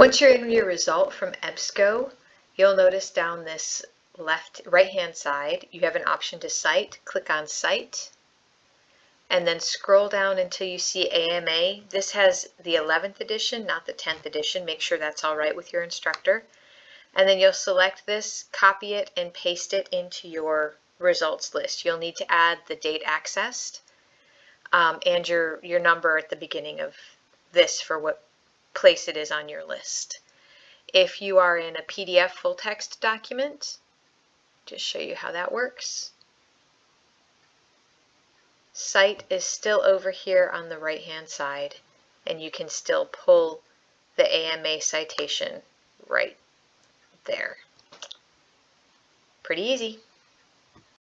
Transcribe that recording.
Once you're in your result from EBSCO, you'll notice down this left right hand side you have an option to cite. Click on Cite and then scroll down until you see AMA. This has the 11th edition, not the 10th edition. Make sure that's all right with your instructor. And then you'll select this, copy it, and paste it into your results list. You'll need to add the date accessed um, and your, your number at the beginning of this for what place it is on your list. If you are in a PDF full text document, just show you how that works. Cite is still over here on the right hand side and you can still pull the AMA citation right there. Pretty easy.